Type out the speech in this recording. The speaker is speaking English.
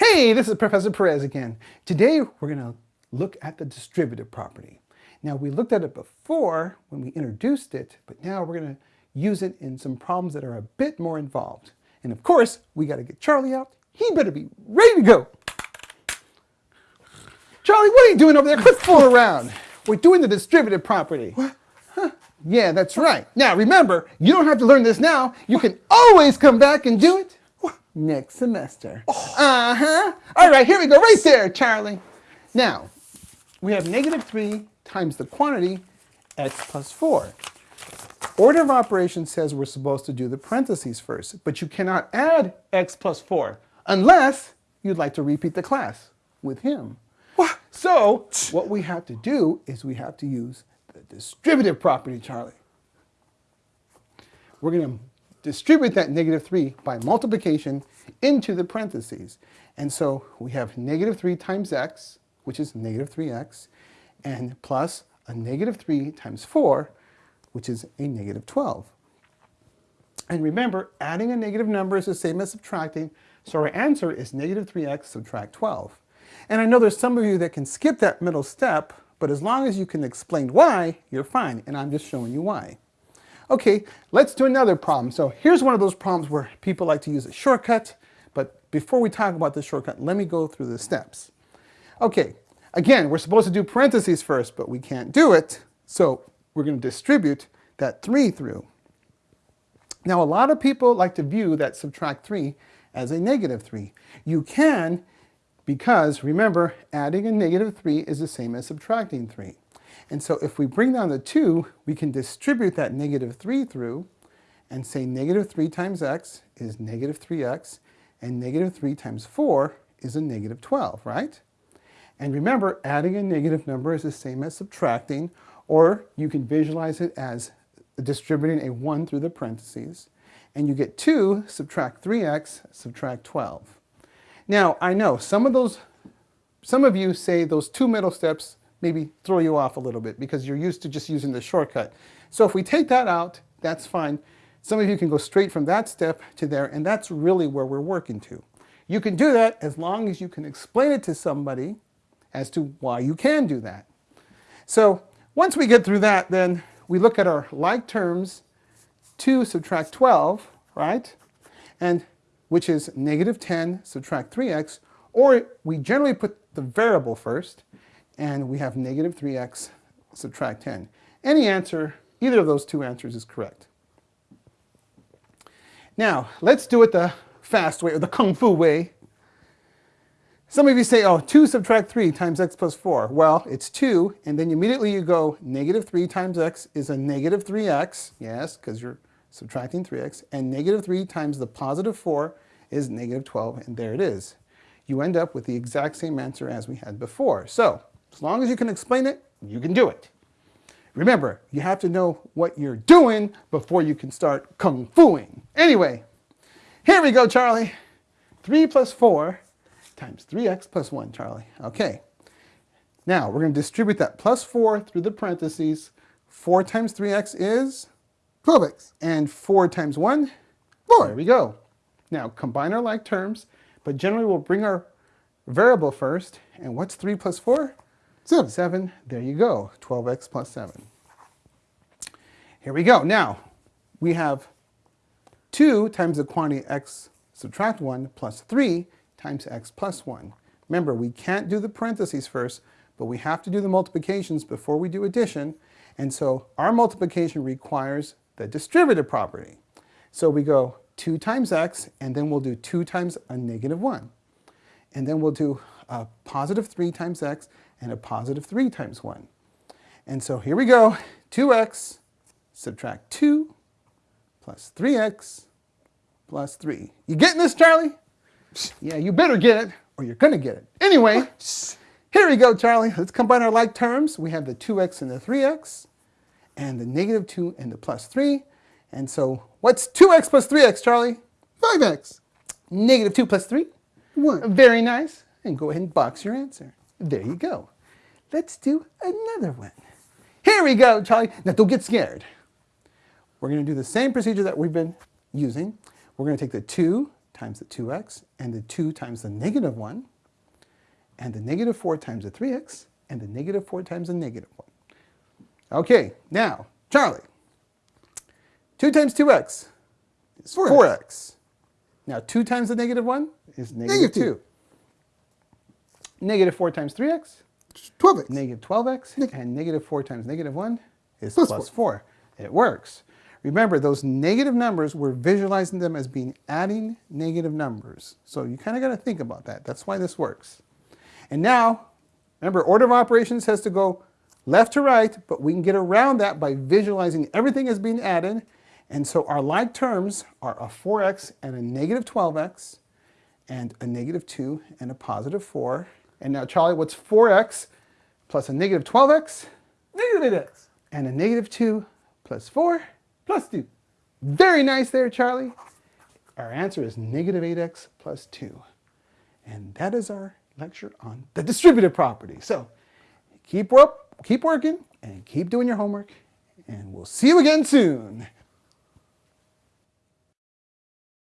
Hey, this is Professor Perez again. Today we're going to look at the distributive property. Now we looked at it before when we introduced it, but now we're going to use it in some problems that are a bit more involved. And of course, we got to get Charlie out. He better be ready to go. Charlie, what are you doing over there? Quit fooling around. We're doing the distributive property. What? Huh. Yeah, that's right. Now remember, you don't have to learn this now. You can always come back and do it next semester. Oh. Uh-huh. All right, here we go, right there, Charlie. Now, we have negative 3 times the quantity x plus 4. Order of operations says we're supposed to do the parentheses first, but you cannot add x plus 4 unless you'd like to repeat the class with him. What? So, what we have to do is we have to use the distributive property, Charlie. We're going to distribute that negative 3 by multiplication into the parentheses. And so we have negative 3 times x, which is negative 3x, and plus a negative 3 times 4, which is a negative 12. And remember, adding a negative number is the same as subtracting, so our answer is negative 3x subtract 12. And I know there's some of you that can skip that middle step, but as long as you can explain why, you're fine, and I'm just showing you why. Okay, let's do another problem. So here's one of those problems where people like to use a shortcut, but before we talk about the shortcut, let me go through the steps. Okay, again, we're supposed to do parentheses first, but we can't do it, so we're going to distribute that 3 through. Now, a lot of people like to view that subtract 3 as a negative 3. You can because, remember, adding a negative 3 is the same as subtracting 3. And so if we bring down the 2, we can distribute that negative 3 through and say negative 3 times x is negative 3x, and negative 3 times 4 is a negative 12, right? And remember, adding a negative number is the same as subtracting, or you can visualize it as distributing a 1 through the parentheses. And you get 2 subtract 3x subtract 12. Now, I know some of those, some of you say those two middle steps maybe throw you off a little bit because you're used to just using the shortcut. So if we take that out, that's fine. Some of you can go straight from that step to there, and that's really where we're working to. You can do that as long as you can explain it to somebody as to why you can do that. So once we get through that, then we look at our like terms, 2 subtract 12, right? And which is negative 10 subtract 3x, or we generally put the variable first, and we have negative 3x subtract 10. Any answer, either of those two answers is correct. Now, let's do it the fast way, or the kung fu way. Some of you say, oh, 2 subtract 3 times x plus 4. Well, it's 2, and then immediately you go, negative 3 times x is a negative 3x. Yes, because you're subtracting 3x. And negative 3 times the positive 4 is negative 12, and there it is. You end up with the exact same answer as we had before. So, as long as you can explain it, you can do it. Remember, you have to know what you're doing before you can start kung fuing. Anyway, here we go, Charlie. 3 plus 4 times 3x plus 1, Charlie. Okay. Now, we're going to distribute that plus 4 through the parentheses. 4 times 3x is 12x. And 4 times 1, 4. There we go. Now, combine our like terms, but generally we'll bring our variable first. And what's 3 plus 4? 7. 7, there you go, 12x plus 7. Here we go. Now, we have 2 times the quantity x subtract 1 plus 3 times x plus 1. Remember, we can't do the parentheses first, but we have to do the multiplications before we do addition. And so our multiplication requires the distributive property. So we go 2 times x, and then we'll do 2 times a negative 1. And then we'll do a positive 3 times x, and a positive 3 times 1. And so here we go, 2x subtract 2 plus 3x plus 3. You getting this, Charlie? Yeah, you better get it, or you're going to get it. Anyway, here we go, Charlie. Let's combine our like terms. We have the 2x and the 3x, and the negative 2 and the plus 3. And so what's 2x plus 3x, Charlie? 5x. Negative 2 plus 3? 1. Very nice. And go ahead and box your answer. There you go. Let's do another one. Here we go, Charlie. Now don't get scared. We're going to do the same procedure that we've been using. We're going to take the 2 times the 2x, and the 2 times the negative 1, and the negative 4 times the 3x, and the negative 4 times the negative 1. Okay, now, Charlie, 2 times 2x is 4x. 4x. Now, 2 times the negative 1 is negative, negative 2. 2. Negative 4 times 3x? 12x. Negative 12x. Neg and negative 4 times negative 1 is plus, plus 4. 4. It works. Remember, those negative numbers, we're visualizing them as being adding negative numbers. So you kind of got to think about that. That's why this works. And now, remember, order of operations has to go left to right, but we can get around that by visualizing everything as being added. And so our like terms are a 4x and a negative 12x, and a negative 2 and a positive 4. And now, Charlie, what's 4x plus a negative 12x? Negative 8x. And a negative 2 plus 4? Plus 2. Very nice there, Charlie. Our answer is negative 8x plus 2. And that is our lecture on the distributive property. So keep, work, keep working and keep doing your homework. And we'll see you again soon.